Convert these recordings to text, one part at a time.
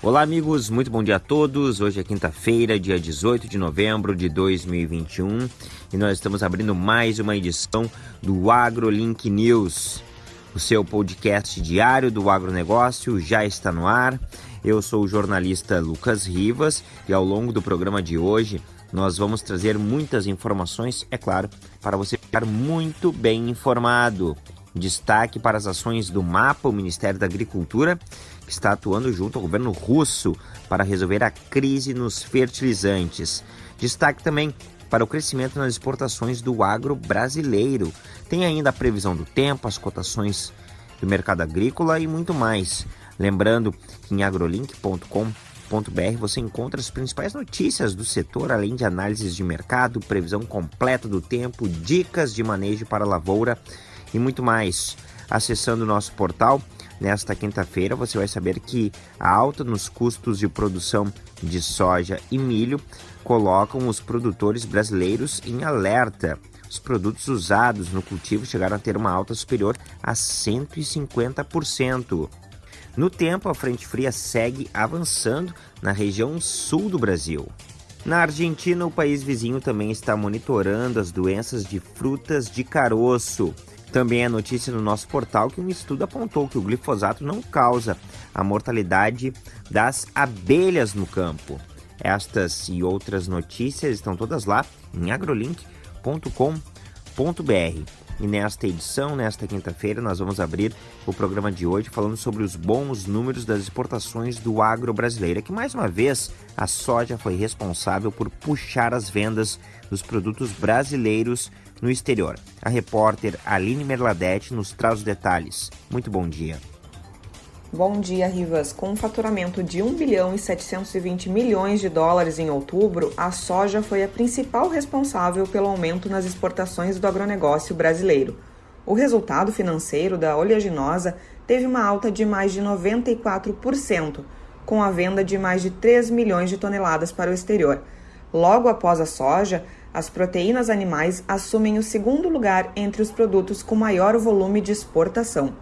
Olá, amigos, muito bom dia a todos. Hoje é quinta-feira, dia 18 de novembro de 2021 e nós estamos abrindo mais uma edição do AgroLink News. O seu podcast diário do agronegócio já está no ar. Eu sou o jornalista Lucas Rivas e ao longo do programa de hoje nós vamos trazer muitas informações, é claro, para você ficar muito bem informado. Destaque para as ações do MAPA, o Ministério da Agricultura, está atuando junto ao governo russo para resolver a crise nos fertilizantes. Destaque também para o crescimento nas exportações do agro brasileiro. Tem ainda a previsão do tempo, as cotações do mercado agrícola e muito mais. Lembrando que em agrolink.com.br você encontra as principais notícias do setor, além de análises de mercado, previsão completa do tempo, dicas de manejo para a lavoura e muito mais. Acessando o nosso portal, nesta quinta-feira, você vai saber que a alta nos custos de produção de soja e milho colocam os produtores brasileiros em alerta. Os produtos usados no cultivo chegaram a ter uma alta superior a 150%. No tempo, a frente fria segue avançando na região sul do Brasil. Na Argentina, o país vizinho também está monitorando as doenças de frutas de caroço. Também é notícia no nosso portal que um estudo apontou que o glifosato não causa a mortalidade das abelhas no campo. Estas e outras notícias estão todas lá em agrolink.com.br. E nesta edição, nesta quinta-feira, nós vamos abrir o programa de hoje falando sobre os bons números das exportações do agro brasileiro. Que mais uma vez a soja foi responsável por puxar as vendas dos produtos brasileiros no exterior. A repórter Aline Merladete nos traz os detalhes. Muito bom dia. Bom dia, Rivas. Com um faturamento de 1 bilhão e 720 milhões de dólares em outubro, a soja foi a principal responsável pelo aumento nas exportações do agronegócio brasileiro. O resultado financeiro da oleaginosa teve uma alta de mais de 94%, com a venda de mais de 3 milhões de toneladas para o exterior. Logo após a soja, as proteínas animais assumem o segundo lugar entre os produtos com maior volume de exportação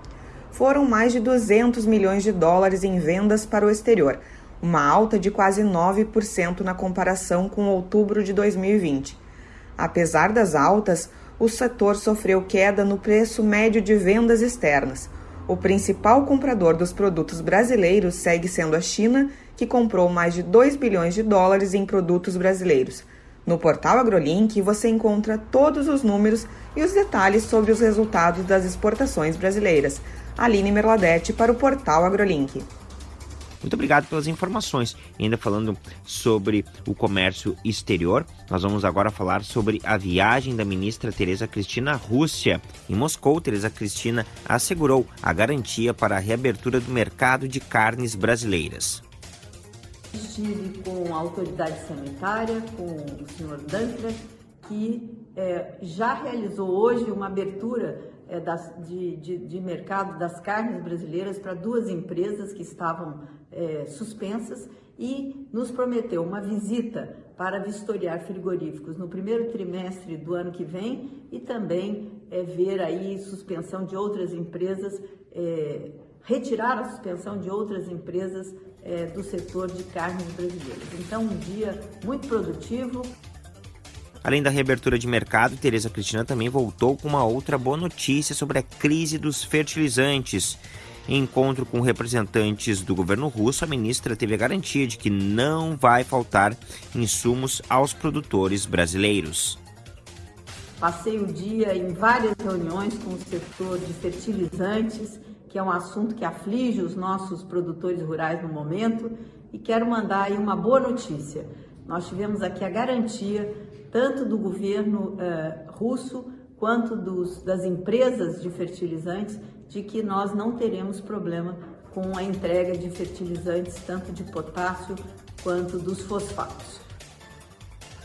foram mais de 200 milhões de dólares em vendas para o exterior, uma alta de quase 9% na comparação com outubro de 2020. Apesar das altas, o setor sofreu queda no preço médio de vendas externas. O principal comprador dos produtos brasileiros segue sendo a China, que comprou mais de 2 bilhões de dólares em produtos brasileiros. No portal AgroLink você encontra todos os números e os detalhes sobre os resultados das exportações brasileiras. Aline Merladete para o portal AgroLink. Muito obrigado pelas informações. E ainda falando sobre o comércio exterior, nós vamos agora falar sobre a viagem da ministra Tereza Cristina à Rússia. Em Moscou, Tereza Cristina assegurou a garantia para a reabertura do mercado de carnes brasileiras. Estive com a autoridade sanitária, com o senhor Dankler, que é, já realizou hoje uma abertura é, das, de, de, de, mercado das carnes brasileiras para duas empresas que estavam é, suspensas e nos prometeu uma visita para vistoriar frigoríficos no primeiro trimestre do ano que vem e também é, ver aí suspensão de outras empresas, é, retirar a suspensão de outras empresas é, do setor de carnes brasileiras. Então, um dia muito produtivo. Além da reabertura de mercado, Tereza Cristina também voltou com uma outra boa notícia sobre a crise dos fertilizantes. Em encontro com representantes do governo russo, a ministra teve a garantia de que não vai faltar insumos aos produtores brasileiros. Passei o dia em várias reuniões com o setor de fertilizantes, que é um assunto que aflige os nossos produtores rurais no momento, e quero mandar aí uma boa notícia. Nós tivemos aqui a garantia tanto do governo uh, russo quanto dos, das empresas de fertilizantes, de que nós não teremos problema com a entrega de fertilizantes, tanto de potássio quanto dos fosfatos.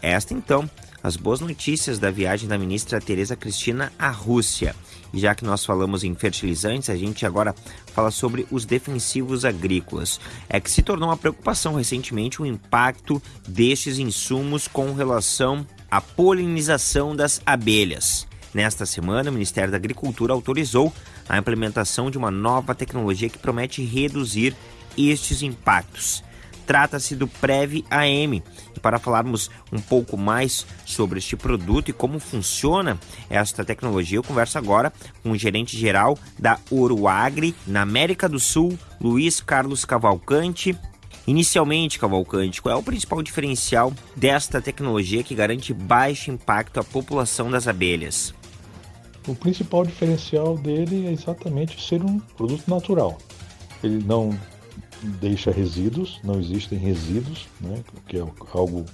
Esta então, as boas notícias da viagem da ministra Tereza Cristina à Rússia. E já que nós falamos em fertilizantes, a gente agora fala sobre os defensivos agrícolas. É que se tornou uma preocupação recentemente o impacto destes insumos com relação a polinização das abelhas. Nesta semana, o Ministério da Agricultura autorizou a implementação de uma nova tecnologia que promete reduzir estes impactos. Trata-se do Prev AM. E para falarmos um pouco mais sobre este produto e como funciona esta tecnologia, eu converso agora com o gerente geral da Uruagri na América do Sul, Luiz Carlos Cavalcante. Inicialmente, Cavalcante, qual é o principal diferencial desta tecnologia que garante baixo impacto à população das abelhas? O principal diferencial dele é exatamente ser um produto natural. Ele não deixa resíduos, não existem resíduos, né, que é algo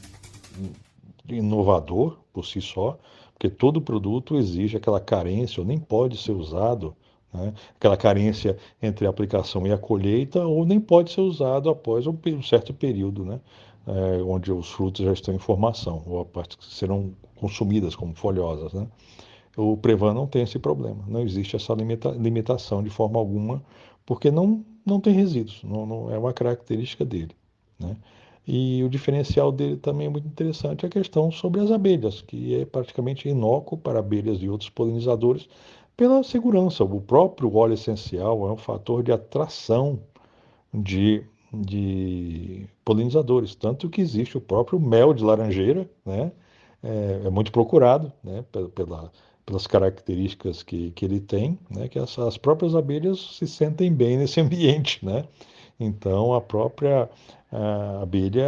inovador por si só, porque todo produto exige aquela carência, ou nem pode ser usado, né, aquela carência entre a aplicação e a colheita, ou nem pode ser usado após um, certo período, né, é, onde os frutos já estão em formação, ou a parte que serão consumidas como folhosas. Né. O Prevan não tem esse problema, não existe essa limita limitação de forma alguma, porque não, não tem resíduos, não, não é uma característica dele. Né? E o diferencial dele também é muito interessante a questão sobre as abelhas, que é praticamente inócuo para abelhas e outros polinizadores pela segurança. O próprio óleo essencial é um fator de atração de, de polinizadores, tanto que existe o próprio mel de laranjeira, né? é, é muito procurado né? pela, pela pelas características que, que ele tem, né, que as, as próprias abelhas se sentem bem nesse ambiente, né? Então a própria a abelha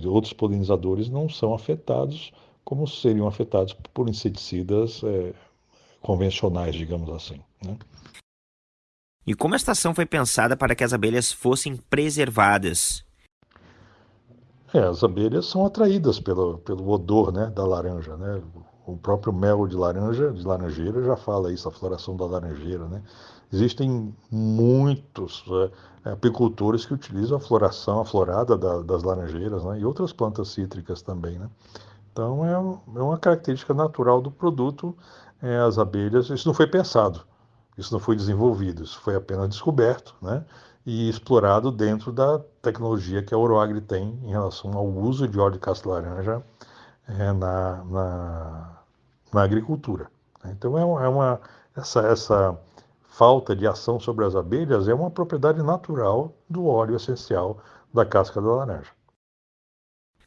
e outros polinizadores não são afetados como seriam afetados por inseticidas é, convencionais, digamos assim. Né? E como a estação foi pensada para que as abelhas fossem preservadas? É, as abelhas são atraídas pelo, pelo odor né, da laranja. Né? O próprio mel de laranja, de laranjeira, já fala isso, a floração da laranjeira, né? Existem muitos é, apicultores que utilizam a floração, a florada da, das laranjeiras, né? E outras plantas cítricas também, né? Então é, é uma característica natural do produto, é, as abelhas. Isso não foi pensado, isso não foi desenvolvido, isso foi apenas descoberto, né? E explorado dentro da tecnologia que a Oroagri tem em relação ao uso de óleo de casca-laranja é, na, na na agricultura. Né? Então é, é uma essa, essa falta de ação sobre as abelhas é uma propriedade natural do óleo essencial da casca da laranja.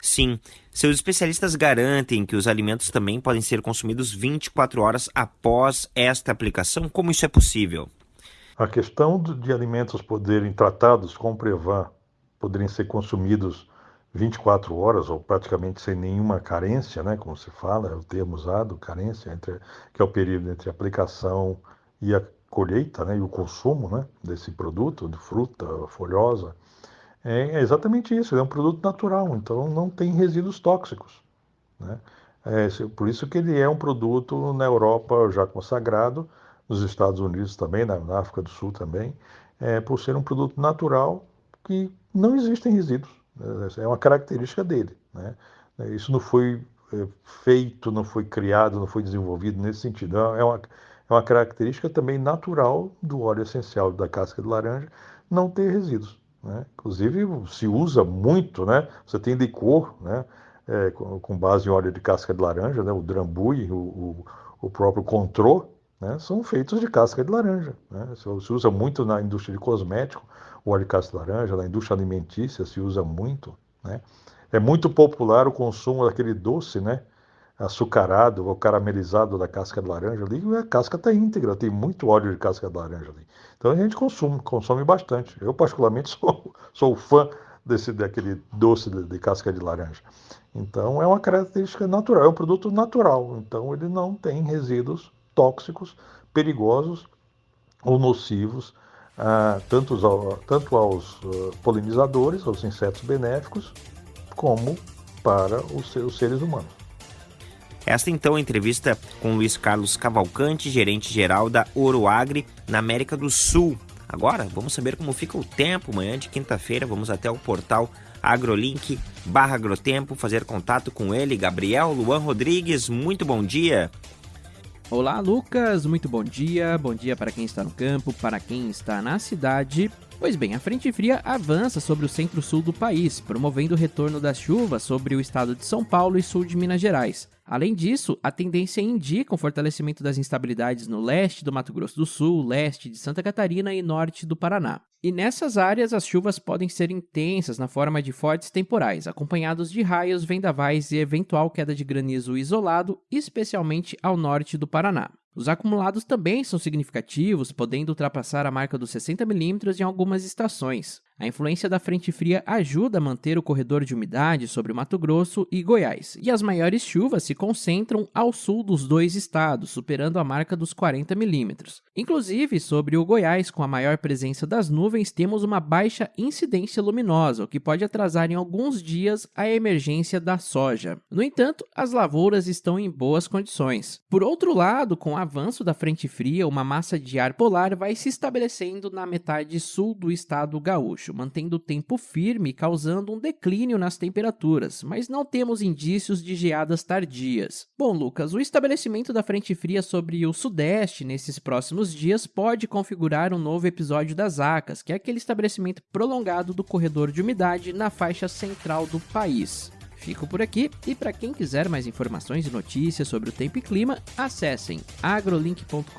Sim, seus especialistas garantem que os alimentos também podem ser consumidos 24 horas após esta aplicação. Como isso é possível? A questão de alimentos poderem tratados com Prevan poderem ser consumidos 24 horas ou praticamente sem nenhuma carência, né, como se fala, é o termo usado, carência, entre, que é o período entre a aplicação e a colheita né, e o consumo né, desse produto, de fruta folhosa, é, é exatamente isso, é um produto natural, então não tem resíduos tóxicos. Né? É, por isso que ele é um produto na Europa já consagrado, nos Estados Unidos também, na, África do Sul também, é, por ser um produto natural que não existem resíduos. É uma característica dele. Né? Isso não foi é, feito, não foi criado, não foi desenvolvido nesse sentido. É uma, é uma característica também natural do óleo essencial da casca de laranja não ter resíduos. Né? Inclusive, se usa muito, né? você tem licor né? É, com, base em óleo de casca de laranja, né? o drambuie, o, o, o próprio contrô, né? são feitos de casca de laranja. Né? Se usa muito na indústria de cosmético, o óleo de casca laranja, na indústria alimentícia se usa muito. Né? É muito popular o consumo daquele doce, né? açucarado ou caramelizado da casca de laranja ali, a casca está íntegra, tem muito óleo de casca de laranja ali. Então a gente consome, consome bastante. Eu particularmente sou, sou fã desse daquele doce de, de, casca de laranja. Então é uma característica natural, é um produto natural. Então ele não tem resíduos tóxicos, perigosos ou nocivos, tanto, aos, tanto aos uh, polinizadores, aos insetos benéficos, como para os, os seres humanos. Esta então é a entrevista com Luiz Carlos Cavalcante, gerente geral da Oroagri na América do Sul. Agora vamos saber como fica o tempo. Amanhã de quinta-feira vamos até o portal agrolink barra agrotempo fazer contato com ele, Gabriel Luan Rodrigues. Muito bom dia. Olá, Lucas. Muito bom dia. Bom dia para quem está no campo, para quem está na cidade. Pois bem, a frente fria avança sobre o centro-sul do país, promovendo o retorno das chuvas sobre o estado de São Paulo e sul de Minas Gerais. Além disso, a tendência indica um fortalecimento das instabilidades no leste do Mato Grosso do Sul, leste de Santa Catarina e norte do Paraná. E nessas áreas, as chuvas podem ser intensas na forma de fortes temporais, acompanhados de raios, vendavais e eventual queda de granizo isolado, especialmente ao norte do Paraná. Os acumulados também são significativos, podendo ultrapassar a marca dos 60 milímetros em algumas estações. A influência da frente fria ajuda a manter o corredor de umidade sobre Mato Grosso e Goiás, e as maiores chuvas se concentram ao sul dos dois estados, superando a marca dos 40 milímetros. Inclusive, sobre o Goiás, com a maior presença das nuvens, temos uma baixa incidência luminosa, o que pode atrasar em alguns dias a emergência da soja. No entanto, as lavouras estão em boas condições. Por outro lado, com o avanço da frente fria, uma massa de ar polar vai se estabelecendo na metade sul do estado gaúcho mantendo o tempo firme, causando um declínio nas temperaturas, mas não temos indícios de geadas tardias. Bom, Lucas, o estabelecimento da frente fria sobre o sudeste nesses próximos dias pode configurar um novo episódio das ACAS, que é aquele estabelecimento prolongado do corredor de umidade na faixa central do país. Fico por aqui e para quem quiser mais informações e notícias sobre o tempo e clima, acessem agrolink.com.br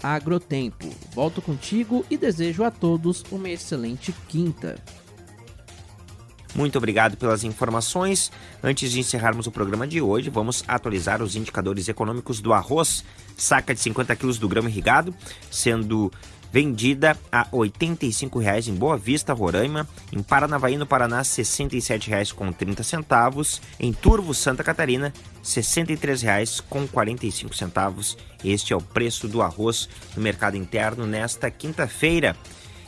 agrotempo. Volto contigo e desejo a todos uma excelente quinta. Muito obrigado pelas informações. Antes de encerrarmos o programa de hoje, vamos atualizar os indicadores econômicos do arroz. Saca de 50 quilos do grão irrigado, sendo vendida a R$ 85,00 em Boa Vista, Roraima, em Paranavaí, no Paraná, R$ 67,30, em Turvo, Santa Catarina, R$ 63,45. Este é o preço do arroz no mercado interno nesta quinta-feira.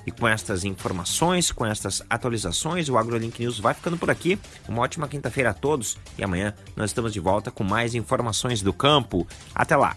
E com estas informações, com estas atualizações, o AgroLink News vai ficando por aqui. Uma ótima quinta-feira a todos e amanhã nós estamos de volta com mais informações do campo. Até lá!